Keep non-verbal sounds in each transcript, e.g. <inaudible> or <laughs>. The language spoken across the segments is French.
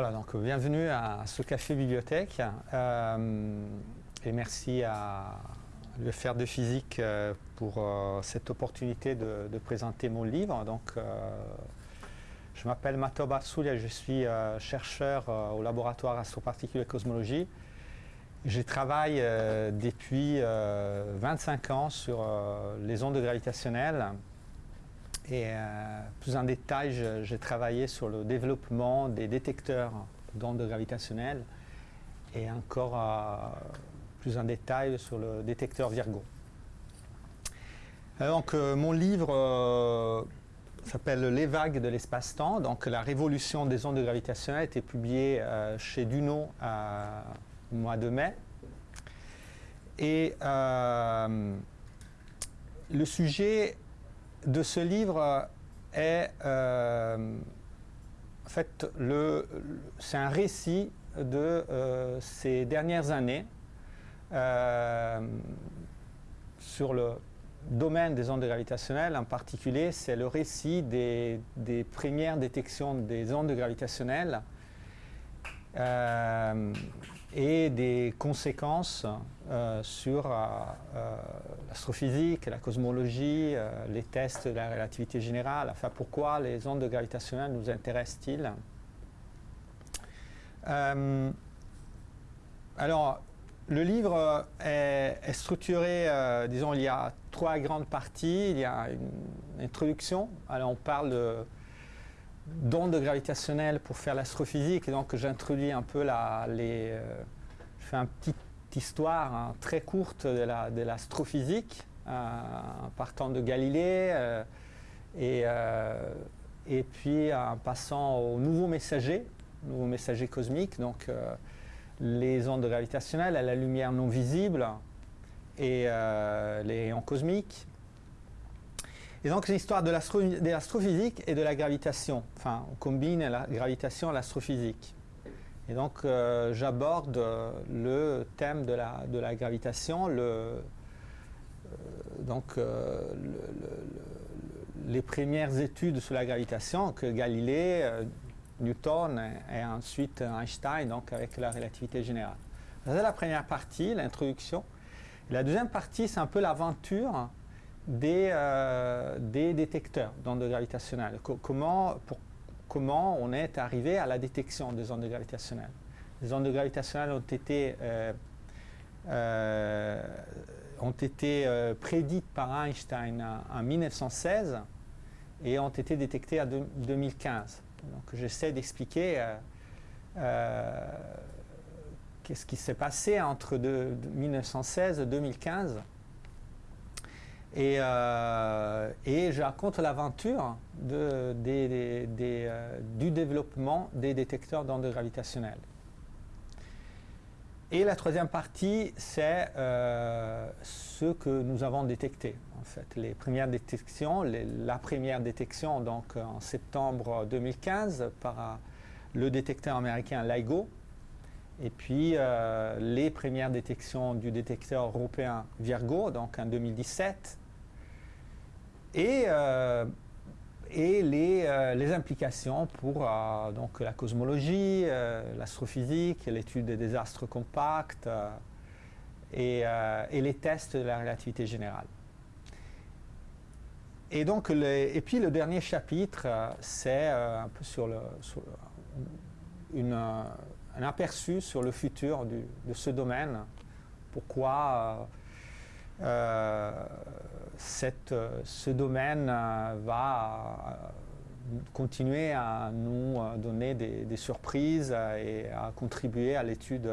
Voilà, donc bienvenue à ce café bibliothèque euh, et merci à l'UFR de physique euh, pour euh, cette opportunité de, de, présenter mon livre. Donc, je m'appelle Matoba Soulia, je suis chercheur au laboratoire astroparticules et cosmologie. Je travaille depuis 25 ans sur les ondes gravitationnelles et euh, plus en détail, j'ai travaillé sur le développement des détecteurs d'ondes gravitationnelles et encore euh, plus en détail sur le détecteur Virgo. donc euh, mon livre s'appelle Les vagues de l'espace-temps. Donc la révolution des ondes gravitationnelles a été publié chez Duno au mois de mai. Et le sujet de ce livre est euh, en fait c'est un récit de euh, ces dernières années euh, sur le domaine des ondes gravitationnelles en particulier. C'est le récit des, des, premières détections des ondes gravitationnelles et des conséquences euh, sur euh, euh, l'astrophysique, la cosmologie, les tests de la relativité générale, enfin pourquoi les ondes gravitationnelles nous intéressent-ils? Alors, le livre est, est structuré, disons, il y a trois grandes parties. Il y a une introduction, alors on parle de d'ondes gravitationnelles pour faire l'astrophysique. Donc j'introduis un peu la, les... Euh, je fais une petite histoire hein, très courte de l'astrophysique la, euh, en partant de Galilée euh, et, et puis en passant au nouveau messager, nouveau messager cosmique, donc les ondes gravitationnelles, la lumière non visible et les rayons cosmiques et donc c'est l'histoire de l'astrophysique et de la gravitation. Enfin, on combine la gravitation et l'astrophysique. Et donc euh, j'aborde le thème de la, gravitation, euh, euh, les premières études sur la gravitation que Galilée, Newton et, ensuite Einstein, donc avec la relativité générale. C'est la première partie, l'introduction. La deuxième partie, c'est un peu l'aventure des, euh, des détecteurs d'ondes gravitationnelles. comment, on est arrivé à la détection des ondes gravitationnelles? Les ondes gravitationnelles ont été, euh, euh, prédites par Einstein en, 1916 et ont été détectées en 2015. Donc j'essaie d'expliquer qu'est-ce qui s'est passé entre de, 1916 et 2015 et, euh, et je raconte l'aventure euh, du développement des détecteurs d'ondes gravitationnelles. Et la troisième partie, c'est euh, ce que nous avons détecté. En fait, les premières détections, la première détection donc en septembre 2015 par le détecteur américain LIGO, et puis euh, les premières détections du détecteur européen Virgo, donc en 2017, et, euh, et les, euh, les, implications pour donc la cosmologie, l'astrophysique, l'étude des désastres compacts et, et, les tests de la relativité générale. Et, donc et puis le dernier chapitre, c'est un peu sur, le, sur une un aperçu sur le futur de ce domaine, pourquoi euh, euh ce domaine euh, va continuer à nous donner des, surprises et à contribuer à l'étude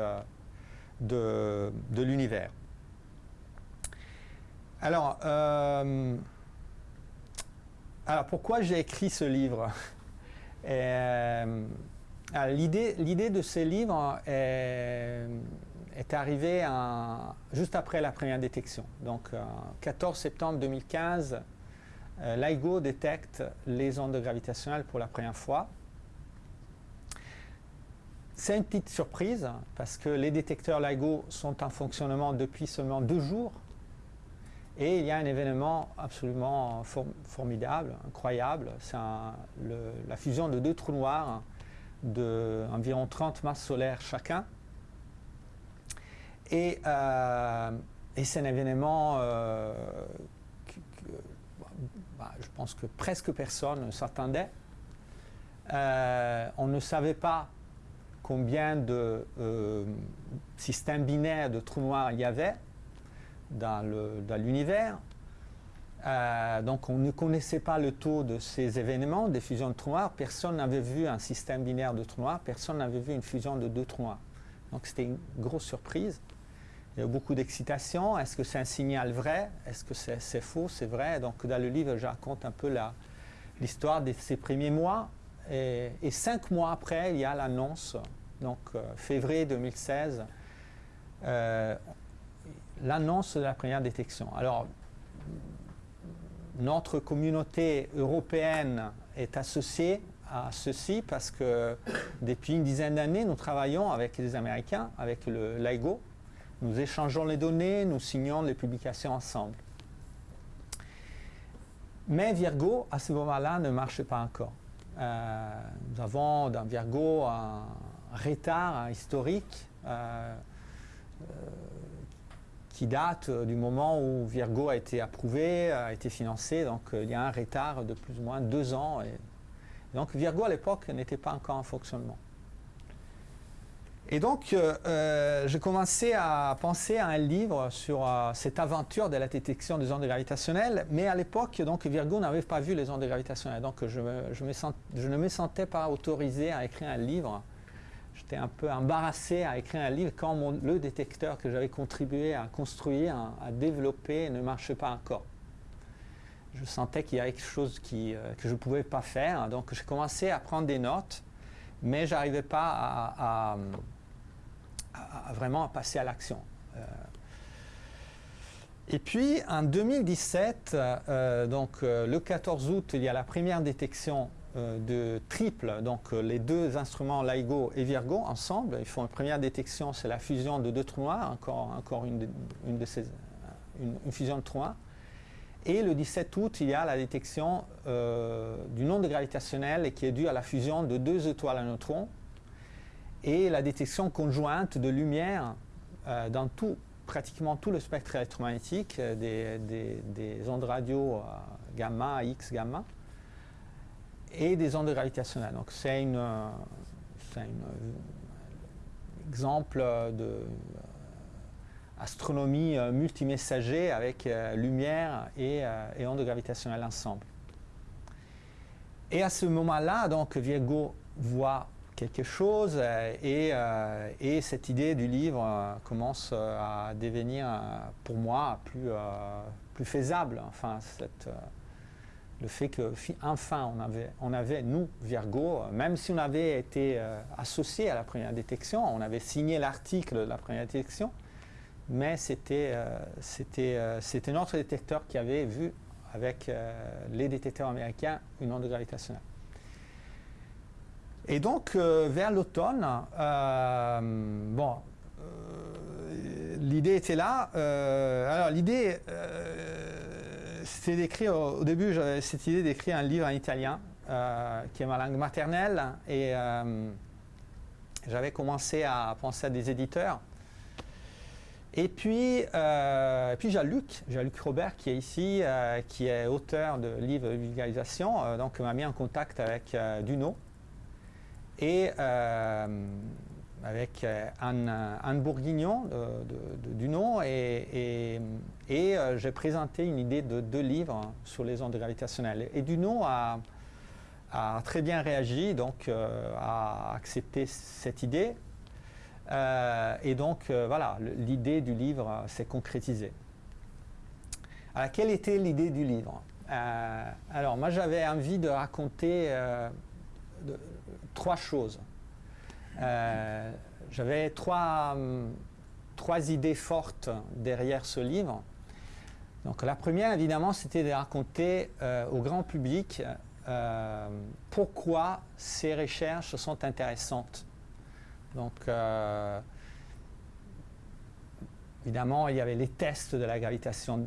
de, l'univers. Alors, alors, pourquoi j'ai écrit ce livre? L'idée de ce livre est, est arrivée juste après la première détection. Donc, 14 septembre 2015, euh, LIGO détecte les ondes gravitationnelles pour la première fois. C'est une petite surprise parce que les détecteurs LIGO sont en fonctionnement depuis seulement deux jours et il y a un événement absolument formidable, incroyable, c'est la fusion de deux trous noirs d'environ 30 masses solaires chacun. Et, c'est un événement que, bah, je pense que presque personne ne s'attendait. on ne savait pas combien de systèmes binaires de trous noirs il y avait dans l'univers. Euh, donc on ne connaissait pas le taux de ces événements, des fusions de trous noirs. Personne n'avait vu un système binaire de trous noirs, personne n'avait vu une fusion de deux trous noirs. Donc c'était une grosse surprise. Il y a eu beaucoup d'excitation. Est-ce que c'est un signal vrai? Est-ce que c'est faux? C'est vrai. Donc dans le livre, je raconte un peu l'histoire de ces premiers mois. Et, cinq mois après, il y a l'annonce, donc euh, février 2016, euh, l'annonce de la première détection. Alors, notre communauté européenne est associée à ceci parce que depuis une dizaine d'années, nous travaillons avec les Américains, avec le LIGO. Nous échangeons les données, nous signons les publications ensemble. Mais Virgo, à ce moment-là, ne marche pas encore. Euh, nous avons dans Virgo un retard historique. Euh, euh, qui date euh, du moment où Virgo a été approuvé, a été financé. Donc euh, il y a un retard de plus ou moins deux ans. Donc Virgo à l'époque n'était pas encore en fonctionnement. Et donc euh, j'ai commencé à penser à un livre sur cette aventure de la détection des ondes gravitationnelles, mais à l'époque donc Virgo n'avait pas vu les ondes gravitationnelles, donc je, je ne me sentais pas autorisé à écrire un livre j'étais un peu embarrassé à écrire un livre quand le détecteur que j'avais contribué à construire, à, développer, ne marchait pas encore. Je sentais qu'il y avait quelque chose euh, que je ne pouvais pas faire, donc j'ai commencé à prendre des notes, mais je n'arrivais pas à, vraiment passer à l'action. Euh, et puis en 2017, euh, donc le 14 août, il y a la première détection de triple, donc euh, les deux instruments LIGO et Virgo ensemble, ils font une première détection, c'est la fusion de deux trous noirs, encore, encore une, de ces, une, fusion de trous noirs. Et le 17 août, il y a la détection euh, d'une onde gravitationnelle qui est due à la fusion de deux étoiles à neutrons et la détection conjointe de lumière dans tout, pratiquement tout le spectre électromagnétique des, des ondes radio gamma, X, gamma et des ondes gravitationnelles. Donc c'est un euh, exemple de euh, astronomie euh, multimessager avec lumière et, ondes gravitationnelles ensemble. Et à ce moment-là, donc Virgo voit quelque chose et, et, cette idée du livre commence à devenir pour moi plus, plus faisable. Enfin, cette, le fait qu'enfin on avait, on avait, nous, Virgo, même si on avait été euh, associé à la première détection, on avait signé l'article de la première détection, mais c'était euh, euh, notre détecteur qui avait vu avec les détecteurs américains une onde gravitationnelle. Et donc, vers l'automne, bon, l'idée était là. alors, l'idée c'était d'écrire, au début, j'avais cette idée d'écrire un livre en italien, euh, qui est ma langue maternelle, et euh, j'avais commencé à penser à des éditeurs. Et puis, euh, puis j'ai Luc, Luc Robert qui est ici, qui est auteur de livres de vulgarisation, donc m'a mis en contact avec Duno. Et avec euh, Anne, Bourguignon de, du nom et, euh, j'ai présenté une idée de deux livres sur les ondes gravitationnelles. Et Duno a, a très bien réagi, donc euh, a accepté cette idée. et donc voilà, l'idée du livre s'est concrétisée. Alors, quelle était l'idée du livre? Alors moi j'avais envie de raconter trois choses. Euh, j'avais trois, trois idées fortes derrière ce livre. Donc la première, évidemment, c'était de raconter euh, au grand public euh, pourquoi ces recherches sont intéressantes. Donc, évidemment, il y avait les tests de la gravitation,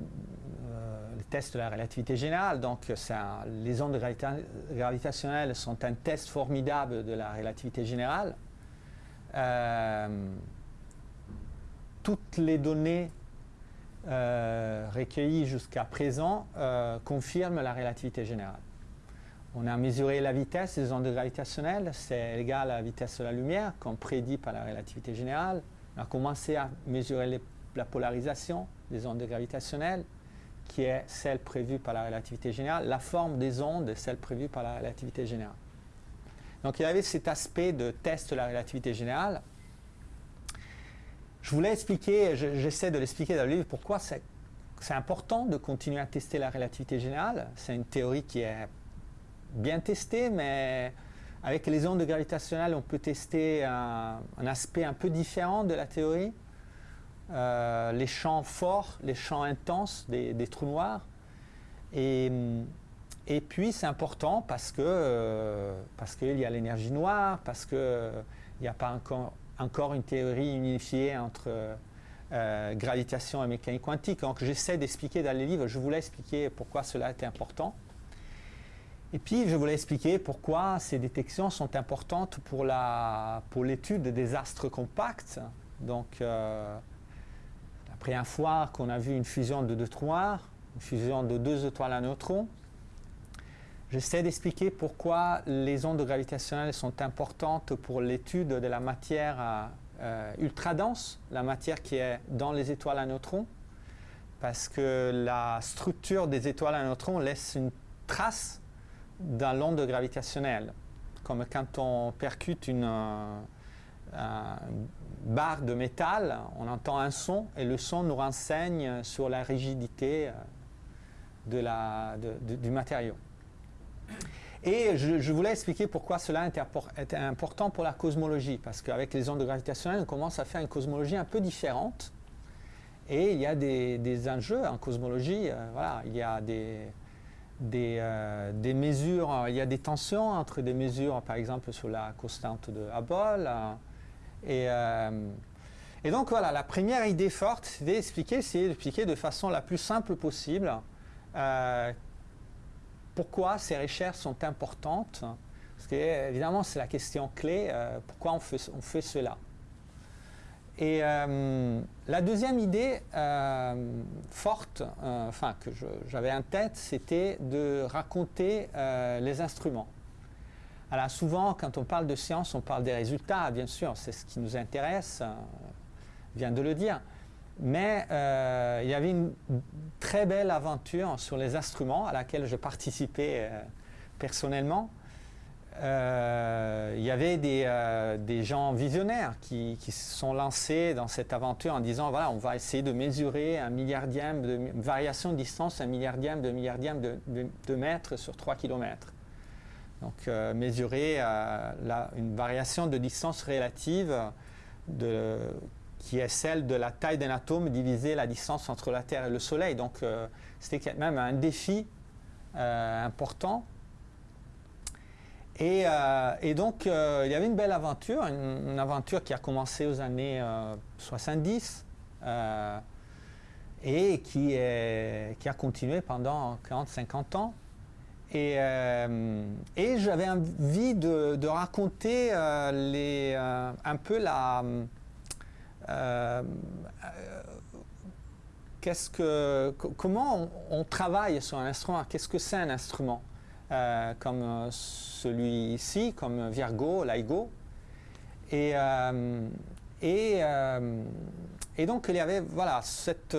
les test de la relativité générale. Donc, les ondes gravitationnelles sont un test formidable de la relativité générale. toutes les données recueillies jusqu'à présent confirment la relativité générale. On a mesuré la vitesse des ondes gravitationnelles, c'est égal à la vitesse de la lumière, comme prédit par la relativité générale. On a commencé à mesurer la polarisation des ondes gravitationnelles, qui est celle prévue par la relativité générale. La forme des ondes est celle prévue par la relativité générale. Donc il y avait cet aspect de test de la relativité générale. Je voulais expliquer, j'essaie de l'expliquer dans le livre, pourquoi c'est important de continuer à tester la relativité générale. C'est une théorie qui est bien testé, mais avec les ondes gravitationnelles, on peut tester un, aspect un peu différent de la théorie. Euh, les champs forts, les champs intenses des, trous noirs. Et, puis c'est important parce que euh, parce qu'il y a l'énergie noire, parce qu'il n'y a pas encore, encore une théorie unifiée entre euh, gravitation et mécanique quantique. J'essaie d'expliquer dans les livres, je voulais expliquer pourquoi cela était important. Et puis, je voulais expliquer pourquoi ces détections sont importantes pour l'étude pour des astres compacts. Donc, euh, la première qu'on a vu une fusion de deux noirs, une fusion de deux étoiles à neutrons, j'essaie d'expliquer pourquoi les ondes gravitationnelles sont importantes pour l'étude de la matière euh, ultra dense, la matière qui est dans les étoiles à neutrons, parce que la structure des étoiles à neutrons laisse une trace dans l'onde gravitationnelle, comme quand on percute une, euh, barre de métal, on entend un son et le son nous renseigne sur la rigidité euh, du matériau. Et je, voulais expliquer pourquoi cela était important pour la cosmologie, parce qu'avec les ondes gravitationnelles, on commence à faire une cosmologie un peu différente. Et il y a des, enjeux en cosmologie. Euh, voilà, il y a des, euh, des, mesures, il y a des tensions entre des mesures, par exemple, sur la constante de Hubble. Euh, euh, et, donc voilà, la première idée forte, c'est d'expliquer, c'est d'expliquer de façon la plus simple possible pourquoi ces recherches sont importantes. Parce évidemment, c'est la question clé, pourquoi on fait, cela. Et euh, la deuxième idée euh, forte, euh, enfin que j'avais en tête, c'était de raconter les instruments. Alors souvent, quand on parle de science, on parle des résultats, bien sûr, c'est ce qui nous intéresse, je viens de le dire. Mais il y avait une très belle aventure sur les instruments à laquelle je participais personnellement. Euh, il y avait des, euh, gens visionnaires qui, se sont lancés dans cette aventure en disant voilà, on va essayer de mesurer un milliardième de variation de distance, un milliardième de milliardième de, mètres sur 3 km. Donc euh, mesurer une variation de distance relative de, qui est celle de la taille d'un atome divisé la distance entre la Terre et le Soleil. Donc c'était quand même un défi important euh, et, donc, euh, il y avait une belle aventure, une, aventure qui a commencé aux années 70 euh, et qui, qui, a continué pendant 40-50 ans. Et, et j'avais envie de, raconter les, un peu la... qu'est-ce que, comment on travaille sur un instrument? Qu'est-ce que c'est un instrument? Euh, comme euh, celui-ci, comme Virgo, LIGO. Et, euh, donc il y avait voilà, cette,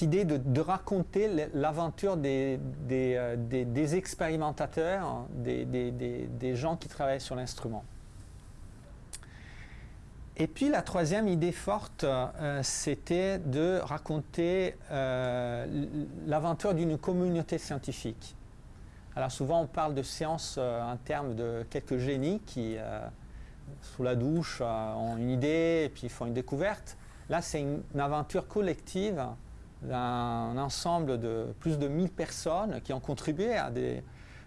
idée de, raconter l'aventure des, des, des, expérimentateurs, des, gens qui travaillent sur l'instrument. Et puis la troisième idée forte, c'était de raconter l'aventure d'une communauté scientifique. Alors souvent on parle de science euh, en termes de quelques génies qui, euh, sous la douche, euh, ont une idée et puis font une découverte. Là c'est une, aventure collective d'un ensemble de plus de 1000 personnes qui ont contribué à des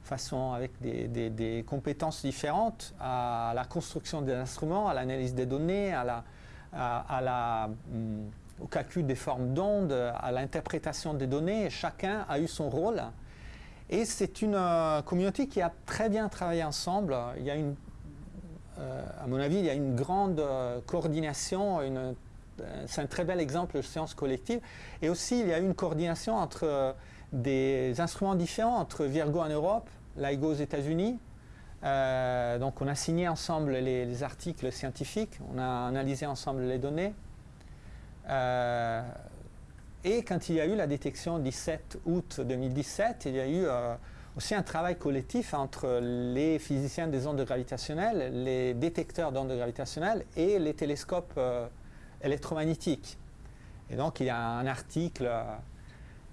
façons avec des, compétences différentes à la construction des instruments, à l'analyse des données, à la, hum, au calcul des formes d'ondes, à l'interprétation des données. chacun a eu son rôle. Et c'est une communauté qui a très bien travaillé ensemble. Il y a une, à mon avis, il y a une grande coordination, c'est un très bel exemple de science collective. Et aussi, il y a eu une coordination entre des instruments différents, entre Virgo en Europe, LIGO aux États-Unis, euh, donc on a signé ensemble les, articles scientifiques, on a analysé ensemble les données. Euh, et quand il y a eu la détection 17 août 2017, il y a eu euh, aussi un travail collectif entre les physiciens des ondes gravitationnelles, les détecteurs d'ondes gravitationnelles et les télescopes électromagnétiques. Et donc il y a un article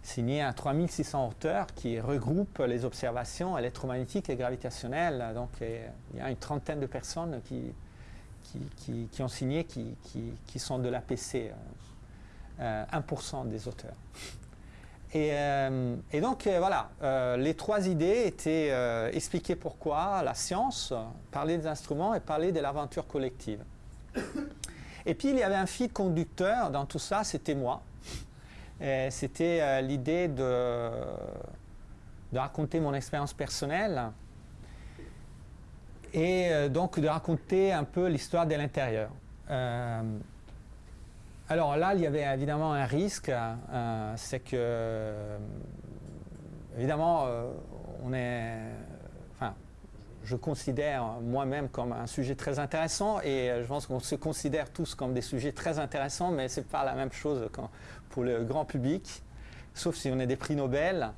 signé à 3600 auteurs qui regroupe les observations électromagnétiques et gravitationnelles. Donc il y a une trentaine de personnes qui, qui, ont signé, qui, sont de l'APC, 1% euh, des auteurs. Et, euh, donc euh, voilà, les trois idées étaient expliquer pourquoi la science, parler des instruments et parler de l'aventure collective. Et puis il y avait un fil conducteur dans tout ça, c'était moi. C'était euh, l'idée de, raconter mon expérience personnelle et euh, donc de raconter un peu l'histoire de l'intérieur. Euh, alors là, il y avait évidemment un risque, c'est que, évidemment, on est, enfin, je considère moi-même comme un sujet très intéressant et je pense qu'on se considère tous comme des sujets très intéressants, mais ce n'est pas la même chose quand, pour le grand public, sauf si on est des prix Nobel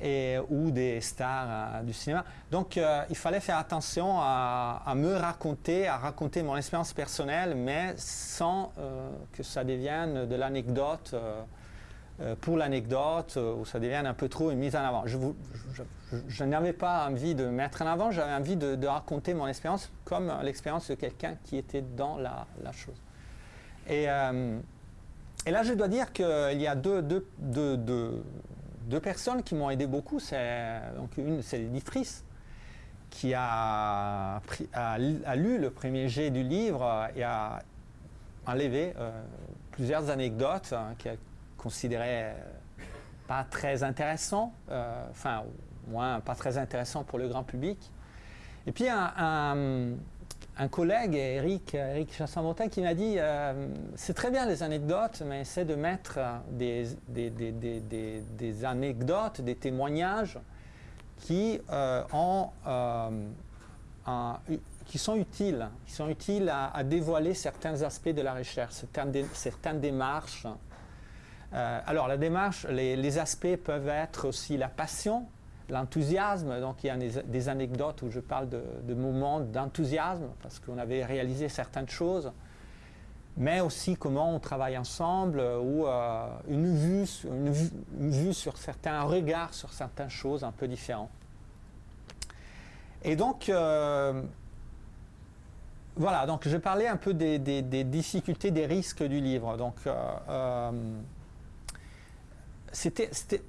et, ou des stars euh, du cinéma. Donc euh, il fallait faire attention à, me raconter, à raconter mon expérience personnelle, mais sans euh, que ça devienne de l'anecdote pour l'anecdote, ou ça devienne un peu trop une mise en avant. Je, n'avais pas envie de mettre en avant, j'avais envie de, raconter mon expérience comme l'expérience de quelqu'un qui était dans la, la chose. Et et là, je dois dire qu'il y a deux, personnes qui m'ont aidé beaucoup. donc une, c'est l'éditrice qui a, lu le premier jet du livre et a enlevé euh, plusieurs anecdotes hein, qu'elle considérait pas très intéressantes, euh, enfin, au moins pas très intéressantes pour le grand public. Et puis un collègue, Eric, Eric Chassin-Montin, qui m'a dit euh, c'est très bien les anecdotes, mais essaie de mettre des, des, anecdotes, des témoignages qui, euh, euh, qui sont utiles, qui sont utiles à, dévoiler certains aspects de la recherche, certaines démarches. alors la démarche, les aspects peuvent être aussi la passion, l'enthousiasme. Donc il y a des, anecdotes où je parle de, moments d'enthousiasme parce qu'on avait réalisé certaines choses, mais aussi comment on travaille ensemble ou euh, une, vue, sur certains regards sur certaines choses un peu différents. Et donc, euh, voilà, donc je parlais un peu des, difficultés, des risques du livre. Donc, euh,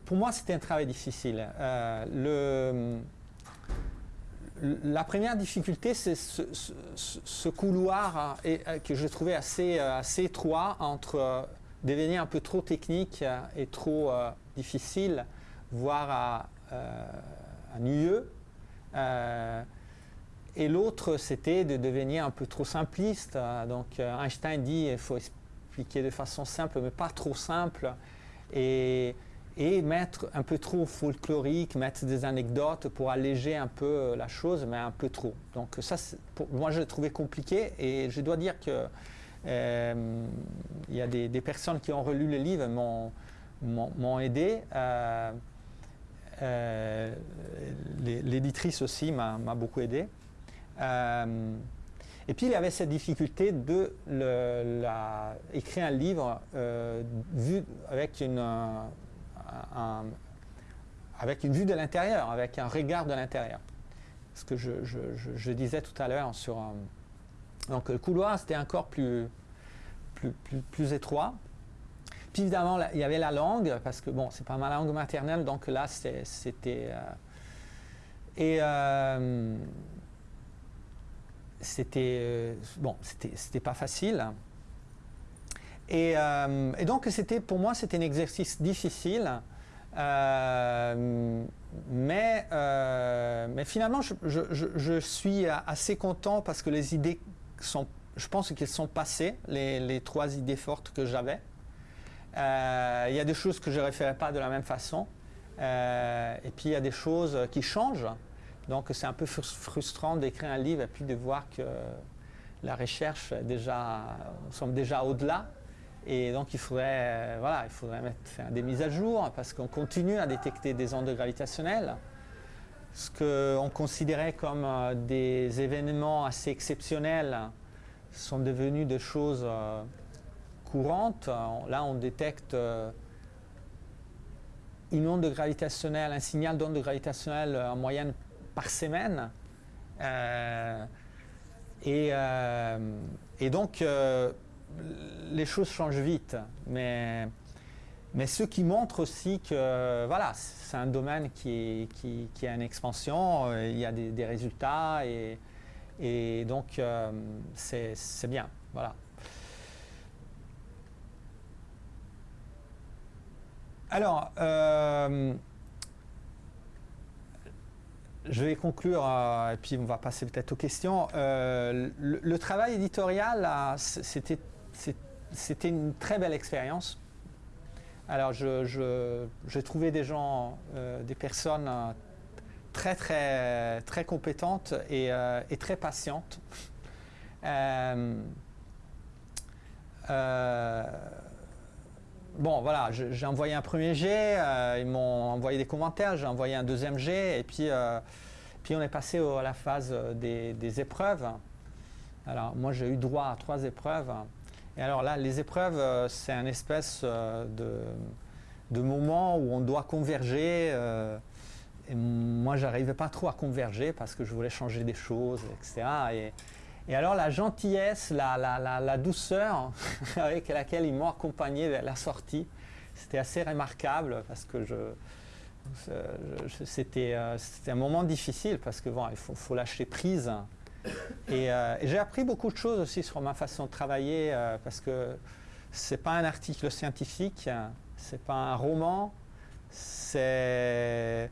pour moi, c'était un travail difficile. Euh, la première difficulté, c'est ce, couloir euh, euh, que je trouvais assez, étroit entre devenir un peu trop technique et trop difficile, voire ennuyeux. et l'autre, c'était de devenir un peu trop simpliste. Donc Einstein dit qu'il faut expliquer de façon simple, mais pas trop simple et, mettre un peu trop folklorique, mettre des anecdotes pour alléger un peu euh, la chose, mais un peu trop. Donc ça, moi, je l'ai trouvé compliqué et je dois dire que euh, il y a des, personnes qui ont relu le livre m'ont aidé. Euh, l'éditrice aussi m'a beaucoup aidé. Et puis il y avait cette difficulté de écrire un livre euh, vu avec une, euh, avec une vue de l'intérieur, avec un regard de l'intérieur. Ce que je, disais tout à l'heure sur... Euh, donc le couloir, c'était encore plus, plus, plus, étroit. Puis évidemment, il y avait la langue, parce que bon, c'est pas ma langue maternelle, donc là, c'était... et c'était euh, bon, c'était pas facile. Et, donc c'était pour moi c'était un exercice difficile. mais, mais finalement, je, suis assez content parce que les idées sont, je pense qu'elles sont passées, les, trois idées fortes que j'avais. Il y a des choses que je ne référais pas de la même façon. et puis il y a des choses qui changent. Donc c'est un peu frustrant d'écrire un livre et puis de voir que la recherche déjà, déjà au-delà. Et donc il faudrait, voilà, il faudrait mettre, faire des mises à jour parce qu'on continue à détecter des ondes gravitationnelles. Ce qu'on considérait comme euh, des événements assez exceptionnels sont devenus des choses euh, courantes. Là, on détecte euh, une onde gravitationnelle, un signal d'onde gravitationnelle en moyenne par semaine. Euh, euh, et, donc, euh, les choses changent vite. Mais, mais ce qui montre aussi que voilà, c'est un domaine qui, qui, qui, a une expansion, il y a des, résultats et, et donc c'est bien. Voilà. Alors, je vais conclure euh, et puis on va passer peut-être aux questions. Euh, le, travail éditorial, c'était une très belle expérience. Alors j'ai trouvé des gens, euh, des personnes très très très compétentes et, très patientes. Bon, voilà, j'ai envoyé un premier jet, ils m'ont envoyé des commentaires, j'ai envoyé un deuxième jet, et puis puis on est passé à la phase euh, des, épreuves. Alors moi j'ai eu droit à trois épreuves. Et alors là, les épreuves, euh, c'est un espèce euh, de, moment où on doit converger. et moi, j'arrivais pas trop à converger parce que je voulais changer des choses, etc. Et, alors la gentillesse, la, douceur <laughs> avec laquelle ils m'ont accompagné vers la sortie, c'était assez remarquable parce que je, euh, c'était un moment difficile parce que il faut, lâcher prise. Euh, et, j'ai appris beaucoup de choses aussi sur ma façon de travailler euh, parce que c'est pas un article scientifique, c'est pas un roman, il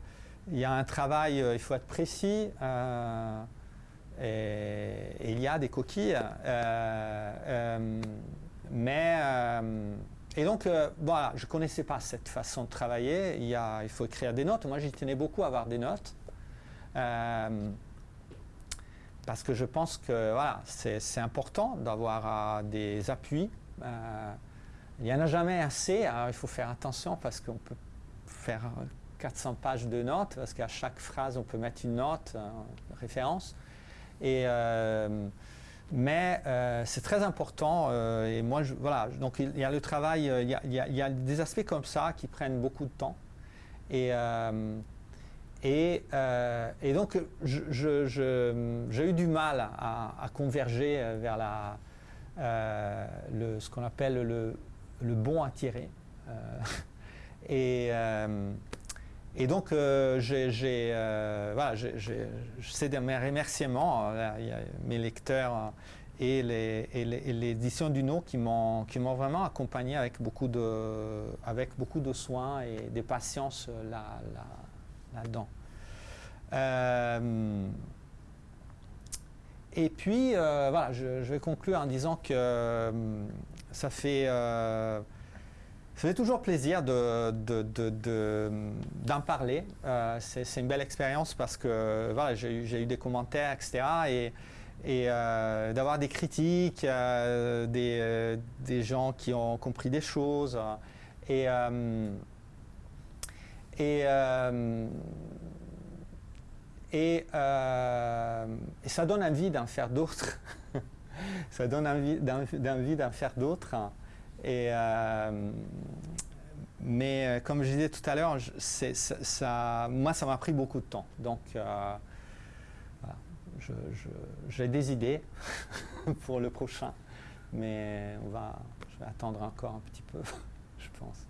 y a un travail, il faut être précis. Et, il y a des coquilles, mais et donc, euh, voilà, je ne connaissais pas cette façon de travailler. Il, il faut écrire des notes. Moi, j'y tenais beaucoup à avoir des notes. Euh, parce que je pense que voilà, c'est important d'avoir euh, des appuis. il n'y en a jamais assez. il faut faire attention parce qu'on peut faire 400 pages de notes, parce qu'à chaque phrase, on peut mettre une note, une référence. Et mais euh, c'est très important. Euh, et moi, voilà, donc il y a le travail, euh, il y a, des aspects comme ça qui prennent beaucoup de temps. Et, et, donc, j'ai eu du mal à, converger vers la, le, ce qu'on appelle le, le, bon à tirer. <laughs> et, et donc, j'ai, voilà, c'est de mes remerciements, y a mes lecteurs et l'édition du No qui m'ont vraiment accompagné avec beaucoup, de, avec beaucoup de soins et de patience là-dedans. euh, et puis, euh, voilà, je, vais conclure en disant que euh, ça fait euh, ça fait toujours plaisir d'en parler. Euh, c'est une belle expérience parce que voilà, j'ai eu des commentaires, etc. Et, euh, d'avoir des critiques, euh, des, gens qui ont compris des choses. Et, et, et, et, ça donne envie d'en faire d'autres. <laughs> ça donne envie d'en faire d'autres. Et, euh, mais euh, comme je disais tout à l'heure, moi, ça m'a pris beaucoup de temps. Donc, euh, j'ai des idées <laughs> pour le prochain, mais on va, je vais attendre encore un petit peu, <laughs> je pense.